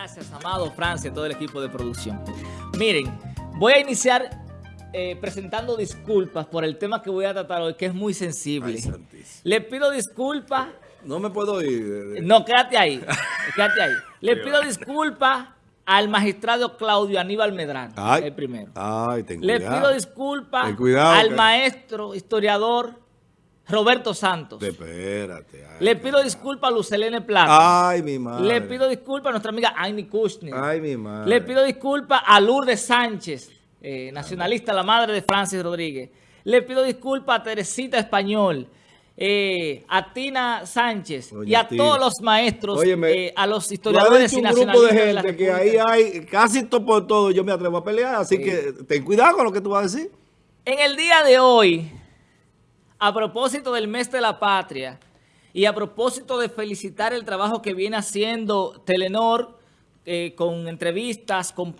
Gracias, Amado, Francia, todo el equipo de producción. Miren, voy a iniciar eh, presentando disculpas por el tema que voy a tratar hoy, que es muy sensible. Le pido disculpas. No me puedo ir. No, quédate ahí. quédate ahí. Le pido disculpas al magistrado Claudio Aníbal Medrano, el primero. Ay, Le pido disculpas al maestro historiador Roberto Santos. Espérate. Le pido disculpas a Lucelene Plata. Ay, mi madre. Le pido disculpas a nuestra amiga Amy Kushner. Ay, mi madre. Le pido disculpas a Lourdes Sánchez, eh, nacionalista, la madre de Francis Rodríguez. Le pido disculpas a Teresita Español, eh, a Tina Sánchez y a todos los maestros, eh, a los historiadores y un grupo de gente que ahí hay casi todo por todo, yo me atrevo a pelear, así que ten cuidado con lo que tú vas a decir. En el día de hoy a propósito del mes de la patria y a propósito de felicitar el trabajo que viene haciendo Telenor eh, con entrevistas, con,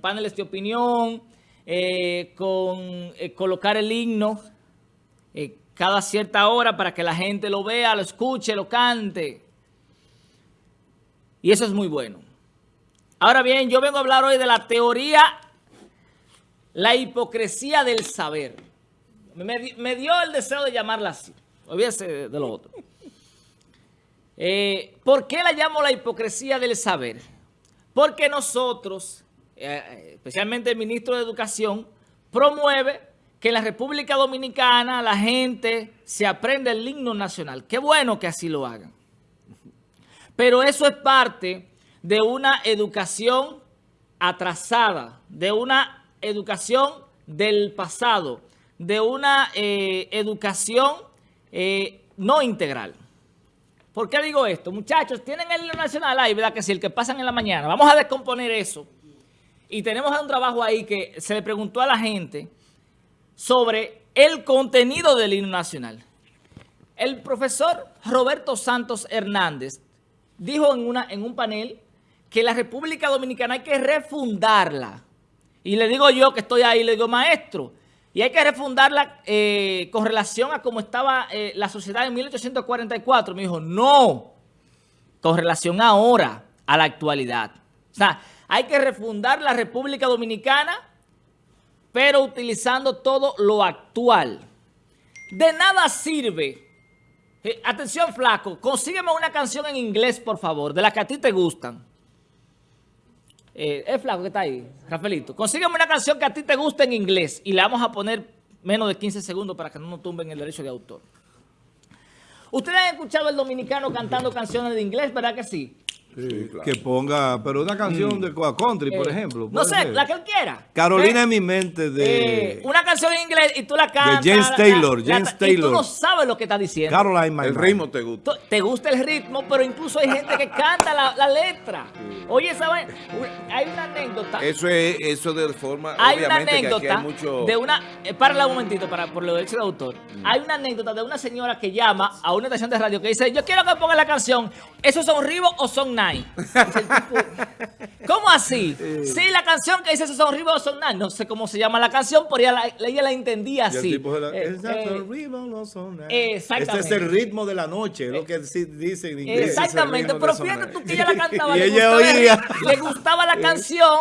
paneles de opinión, eh, con eh, colocar el himno cada cierta hora para que la gente lo vea, lo escuche, lo cante. Y eso es muy bueno. Ahora bien, yo vengo a hablar hoy de la teoría, la hipocresía del saber. Me, dio el deseo de llamarla así. Olvídese de lo otro. Eh, ¿Por qué la llamo la hipocresía del saber? Porque nosotros, eh, especialmente el ministro de Educación, promueve que en la República Dominicana la gente se aprenda el himno nacional. Qué bueno que así lo hagan. Pero eso es parte de una educación atrasada, de una educación del pasado, de una eh, educación eh, no integral. ¿Por qué digo esto? Muchachos, tienen el nacional ahí, ¿verdad? Que si el que pasan en la mañana. Vamos a descomponer eso. Y tenemos un trabajo ahí que se le preguntó a la gente sobre el contenido del himno nacional. El profesor Roberto Santos Hernández dijo en, una, en un panel que la República Dominicana hay que refundarla. Y le digo yo que estoy ahí, le digo, maestro, y hay que refundarla eh, con relación a cómo estaba eh, la sociedad en 1844. Me dijo, no, con relación ahora, a la actualidad. O sea, hay que refundar la República Dominicana, pero utilizando todo lo actual. De nada sirve. Eh, atención, flaco, consígueme una canción en inglés, por favor, de las que a ti te gustan. Eh, es flaco que está ahí, Rafaelito. Consígueme una canción que a ti te guste en inglés y le vamos a poner menos de 15 segundos para que no nos tumben el derecho de autor. Ustedes han escuchado el dominicano cantando canciones de inglés, ¿verdad que sí? Que ponga, pero una canción mm. de Coa Country, por eh, ejemplo. No sé, la que él quiera. Carolina en mi mente de... Eh, una canción en inglés y tú la cantas. De James Taylor, James Taylor. Y tú no sabes lo que está diciendo. Caroline, El ritmo te gusta. Te gusta el ritmo, pero incluso hay gente que canta la, letra. Oye, ¿sabes? Hay una anécdota. Eso es, eso de forma, Hay una anécdota de una... Eh, párala un momentito para, por lo derecho de autor. Mm. Hay una anécdota de una señora que llama a una estación de radio que dice, yo quiero que ponga la canción, ¿esos son Ribo o son ¿Cómo así? Sí, la canción que dice son Ribo son Nine. No sé cómo se llama la canción, pero ella la, ella la entendía así. Eh, eh, exactamente. Este es el ritmo de la noche, lo que dice en inglés. Exactamente, pero fíjate tú que ella la cantaba. y le, ella gustaba, oía. le gustaba la canción.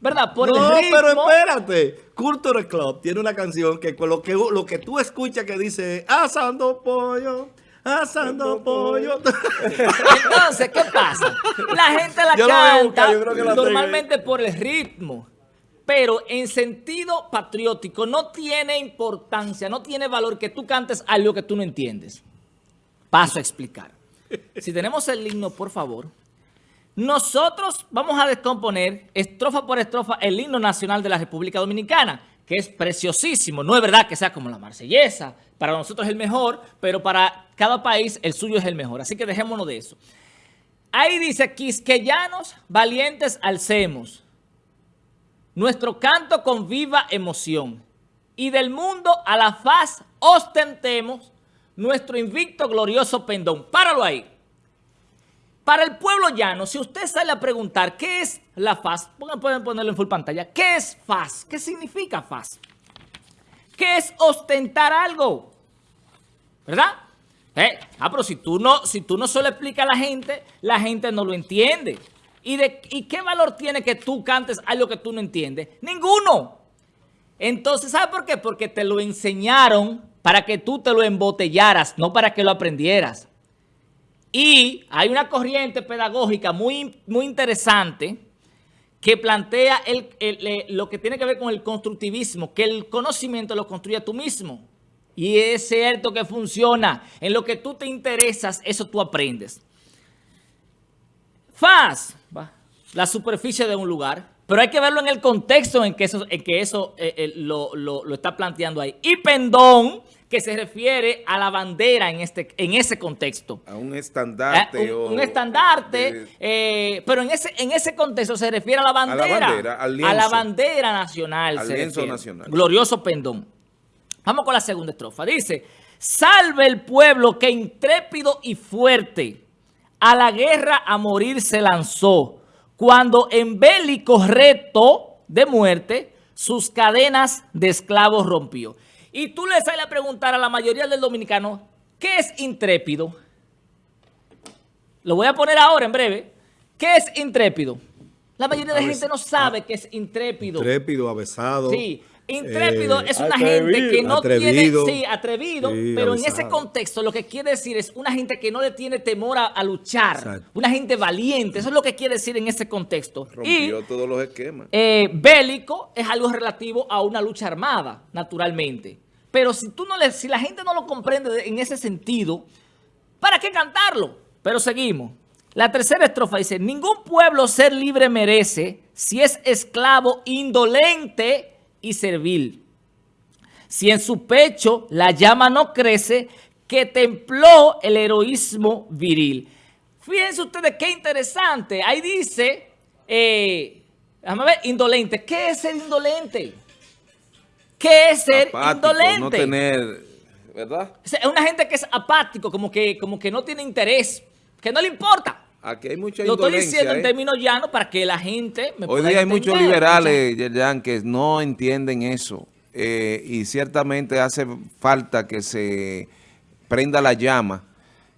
¿Verdad? Por no, el ritmo. pero espérate. Culture Club tiene una canción que con lo que, lo que tú escuchas que dice asando pollo, asando pollo. Entonces, ¿qué pasa? La gente la canta normalmente por el ritmo. Pero en sentido patriótico no tiene importancia, no tiene valor que tú cantes algo que tú no entiendes. Paso a explicar. Si tenemos el himno, por favor. Nosotros vamos a descomponer estrofa por estrofa el himno nacional de la República Dominicana que es preciosísimo. No es verdad que sea como la marsellesa. Para nosotros es el mejor, pero para cada país el suyo es el mejor. Así que dejémonos de eso. Ahí dice, quisqueyanos valientes alcemos. Nuestro canto con viva emoción. Y del mundo a la faz ostentemos nuestro invicto glorioso pendón. Páralo ahí. Para el pueblo llano, si usted sale a preguntar qué es la FAS, pueden ponerlo en full pantalla, ¿qué es FAS? ¿Qué significa FAS? ¿Qué es ostentar algo? ¿Verdad? Eh, ah, pero si tú, no, si tú no solo explicas a la gente, la gente no lo entiende. ¿Y, de, ¿Y qué valor tiene que tú cantes algo que tú no entiendes? Ninguno. Entonces, ¿sabes por qué? Porque te lo enseñaron para que tú te lo embotellaras, no para que lo aprendieras. Y hay una corriente pedagógica muy, muy interesante que plantea lo que tiene que ver con el constructivismo, que el conocimiento lo construye tú mismo. Y es cierto que funciona. En lo que tú te interesas, eso tú aprendes. Faz, la superficie de un lugar, pero hay que verlo en el contexto en que eso, en que eso eh, eh, lo, lo, está planteando ahí. Y pendón, que se refiere a la bandera en, este, en ese contexto. A un estandarte. Eh, un, estandarte, pero en ese, en ese contexto se refiere a la bandera. A la bandera, al lienzo, A la bandera nacional. Al lienzo nacional. Glorioso pendón. Vamos con la segunda estrofa. Dice, salve el pueblo que intrépido y fuerte a la guerra a morir se lanzó, cuando en bélico reto de muerte sus cadenas de esclavos rompió. Y tú le sales a preguntar a la mayoría del dominicano, ¿qué es intrépido? Lo voy a poner ahora en breve. ¿Qué es intrépido? La mayoría de la gente no sabe qué es intrépido. Intrépido, avesado. Sí, Intrépido eh, es una gente que no tiene, sí, atrevido, pero en ese contexto lo que quiere decir es una gente que no le tiene temor a, luchar, una gente valiente, eso es lo que quiere decir en ese contexto. Rompió todos los esquemas. Eh, bélico es algo relativo a una lucha armada, naturalmente. Pero si tú no le, si la gente no lo comprende en ese sentido, ¿para qué cantarlo? Pero seguimos. La tercera estrofa dice, ningún pueblo ser libre merece si es esclavo indolente y servil. Si en su pecho la llama no crece, que templó el heroísmo viril. Fíjense ustedes qué interesante. Ahí dice, eh, déjame ver, indolente. ¿Qué es ser indolente? ¿Qué es ser indolente? No tener, ¿verdad? Es una gente que es apático, como que, como que no tiene interés, que no le importa. Aquí hay mucha Lo estoy diciendo en ¿eh? términos llanos para que la gente me Hoy día hay muchos liberales, Yerjan, que no entienden eso. Eh, y ciertamente hace falta que se prenda la llama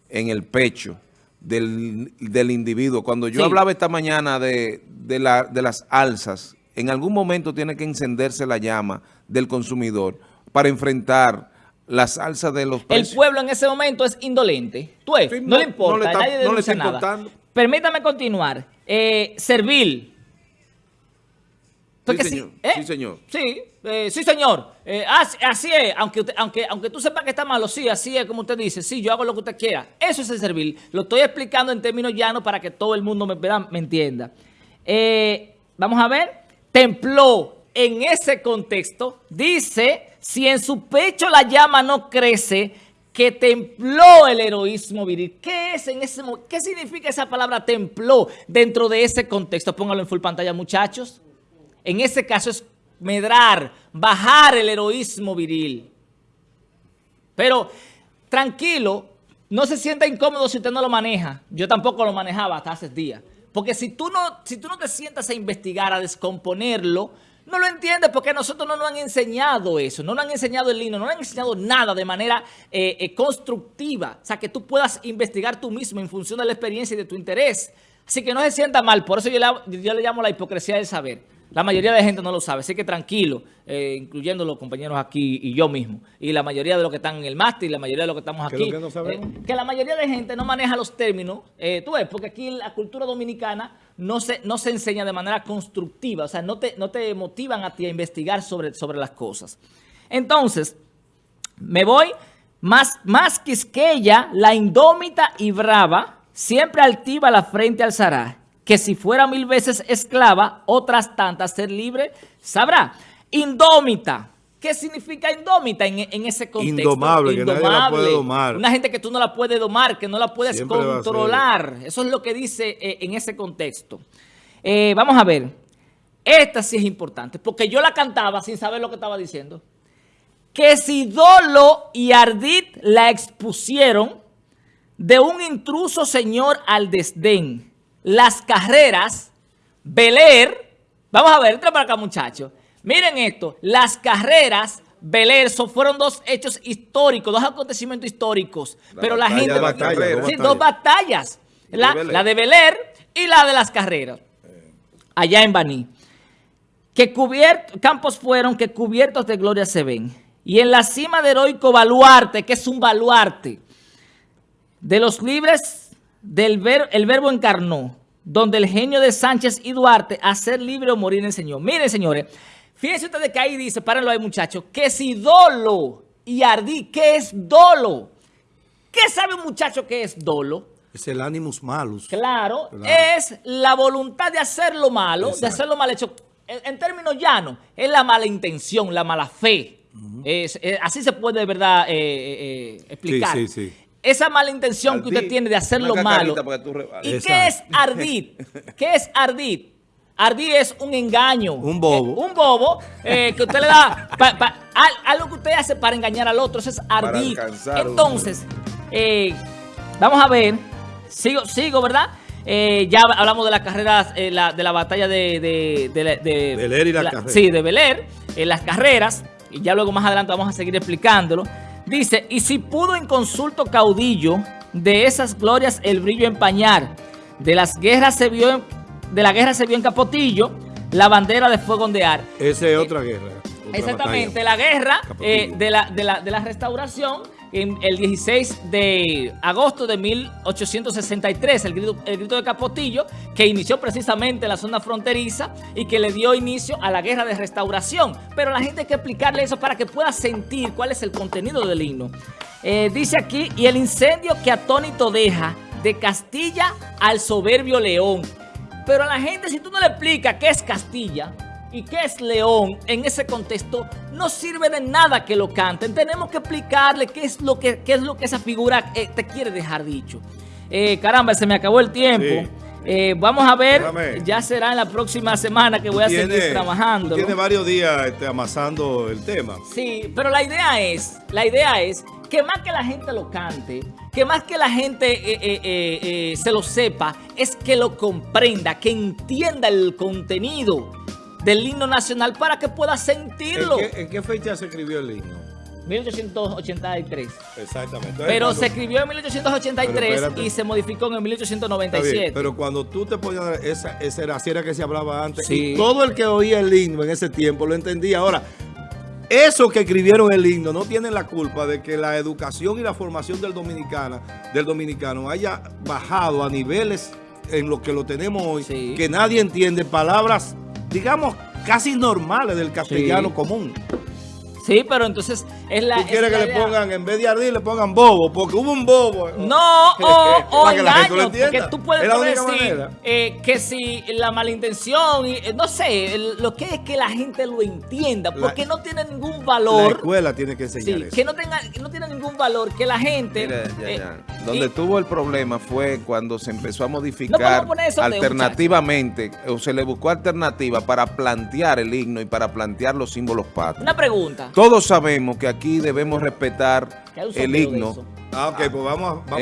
en el pecho del, individuo. Cuando yo hablaba esta mañana de, de, la, de las alzas, en algún momento tiene que encenderse la llama del consumidor para enfrentar la salsa de los precios. El pueblo en ese momento es indolente. Tú no, le importa, no nadie no le está nada. Permítame continuar. Eh, servil. Sí, señor. ¿eh? sí, señor. Sí, eh, sí, señor. Eh, así, es. Aunque, aunque, aunque tú sepas que está malo, sí, así es como usted dice. Sí, yo hago lo que usted quiera. Eso es el servil. Lo estoy explicando en términos llanos para que todo el mundo me, me entienda. vamos a ver. Templó en ese contexto. Dice si en su pecho la llama no crece, que templó el heroísmo viril. ¿Qué es en ese ¿Qué significa esa palabra templó dentro de ese contexto? Póngalo en full pantalla, muchachos. En ese caso es medrar, bajar el heroísmo viril. Pero tranquilo, no se sienta incómodo si usted no lo maneja. Yo tampoco lo manejaba hasta hace días. Porque si tú no, si tú no te sientas a investigar, a descomponerlo, no lo entiende porque nosotros no nos han enseñado eso, no nos han enseñado el lino, no nos han enseñado nada de manera eh, eh, constructiva. O sea, que tú puedas investigar tú mismo en función de la experiencia y de tu interés. Así que no se sienta mal, por eso yo le, yo le llamo la hipocresía del saber. La mayoría de gente no lo sabe, así que tranquilo, eh, incluyendo los compañeros aquí y yo mismo. Y la mayoría de los que están en el máster y la mayoría de los que estamos aquí. Que, que, la mayoría de gente no maneja los términos, tú ves, porque aquí la cultura dominicana no se, no se enseña de manera constructiva, o sea, no te, no te motivan a ti a investigar sobre, sobre las cosas. Entonces, me voy más, más quisqueya, la indómita y brava, siempre altiva la frente alzará, que si fuera mil veces esclava, otras tantas ser libre sabrá. Indómita, ¿Qué significa indómita en, ese contexto? Indomable, que nadie la puede domar. Una gente que tú no la puedes domar, que no la puedes controlar. Eso es lo que dice eh, en ese contexto. Eh, vamos a ver. Esta sí es importante, porque yo la cantaba sin saber lo que estaba diciendo. Que si Dolo y Ardit la expusieron de un intruso señor al desdén, las carreras, Beler, vamos a ver, entra para acá muchachos, Miren esto, las carreras Belerso fueron dos hechos históricos, dos acontecimientos históricos. pero la gente... Batalla, sí, dos batallas. La, de Beler Y la de las carreras, allá en Baní. Que cubiertos, campos fueron que cubiertos de gloria se ven. Y en la cima de heroico baluarte, que es un baluarte, de los libres del ver, el verbo encarnó, donde el genio de Sánchez y Duarte a ser libre o morir enseñó. Miren, señores, fíjense ustedes que ahí dice, párenlo ahí muchachos, que si dolo y ardí, ¿qué es dolo? ¿Qué sabe un muchacho que es dolo? Es el animus malus. Claro, Claro. es la voluntad de hacer lo malo, de hacer lo mal hecho. En, en términos llanos, es la mala intención, la mala fe. Es- es- así se puede de verdad eh, eh, eh, explicar. Sí, sí, sí. Esa mala intención que usted tiene de hacer lo malo. ¿Y Exacto. qué es ardid? ¿Qué es ardid? Ardid es un engaño. Un bobo. Eh, un bobo eh, que usted le da, pa- pa- al- algo que usted hace para engañar al otro, eso es ardid. Entonces, eh, vamos a ver, sigo, sigo ¿verdad? Eh, ya hablamos de las carreras, eh, la- de la batalla de... de, de, de- de- Bel Air y las la- carreras. Sí, de Bel Air, en las carreras, y ya luego más adelante vamos a seguir explicándolo. Dice, y si pudo en consulto caudillo, de esas glorias el brillo empañar, de las guerras se vio en- de la guerra se vio en Capotillo, la bandera de fuego ondear. Esa es otra guerra. otra Exactamente, batalla. la guerra eh, de, la, de, la, de la restauración el 16 de agosto de 1863, el grito, de Capotillo, que inició precisamente en la zona fronteriza y que le dio inicio a la guerra de restauración. Pero la gente hay que explicarle eso para que pueda sentir cuál es el contenido del himno. Eh, dice aquí, y el incendio que atónito deja de Castilla al soberbio león. Pero a la gente, si tú no le explicas qué es Castilla y qué es León en ese contexto, no sirve de nada que lo canten. Tenemos que explicarle qué es lo que, qué es lo que esa figura eh, te quiere dejar dicho. Eh, caramba, se me acabó el tiempo. Sí. Eh, vamos a ver, Déjame. ya será en la próxima semana que voy a seguir trabajando. Tiene varios días este, amasando el tema. Sí, pero la idea es, la idea es que más que la gente lo cante, que más que la gente eh, se lo sepa, es que lo comprenda, que entienda el contenido del himno nacional para que pueda ¿En sentirlo. qué, en qué fecha se escribió el himno? 1883. Exactamente. Pero cuando- se escribió en 1883 Pero espérate. y se modificó en bien, 1897. pero cuando tú te ponías, esa, esa era, así era que se hablaba antes. Sí. Y todo el que oía el himno en ese tiempo lo entendía. Ahora, esos que escribieron el himno no tienen la culpa de que la educación y la formación del, dominicana, del dominicano haya bajado a niveles en los que lo tenemos hoy, Sí. que nadie entiende palabras, digamos, casi normales del castellano Sí. común. Sí, pero entonces es la. Tú es quieres la que le pongan, en vez de ardil, le pongan bobo, porque hubo un bobo. No, o, o que la gente lo engaño, porque tú puedes la decir manera. eh, que si la malintención, y, eh, no sé, el- lo que es que la gente lo entienda, La- porque no tiene ningún La valor, escuela tiene que enseñar sí, eso. que no tenga, que no tiene ningún valor, que la gente... Mira, ya, eh, ya. Donde y- tuvo el problema fue cuando se empezó a modificar eso, alternativamente, o se le buscó alternativa para plantear el himno y para plantear los símbolos patrios. Una pregunta. Todos sabemos que aquí debemos respetar el himno. Ah, ok, pues vamos a... vamos